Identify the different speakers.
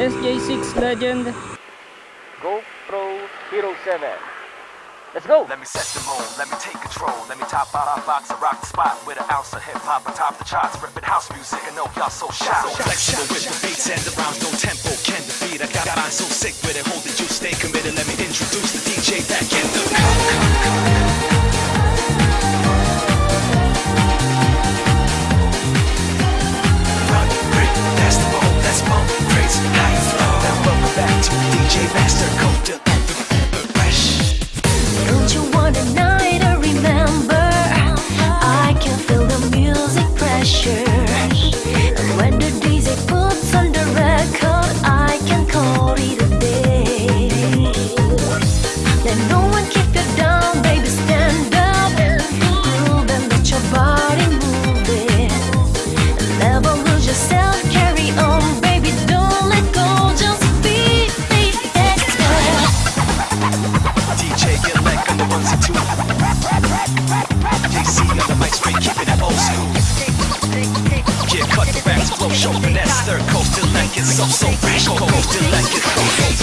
Speaker 1: Legend.
Speaker 2: GoPro Hero 7. Let's go!
Speaker 3: Let me set the mood, let me take control. Let me top out our box and rock the spot with an ounce of hip hop atop the charts. Ripping house music, I know y'all so shy. So flexible with the beats and the rhymes, no tempo can defeat. I got mine so sick with it, hold it, flow. Now welcome back to DJ Master Code, ones and on the mic straight, keeping it old school. Yeah, cut flow, show finesse. Third coast till it's so so fresh. Coast till like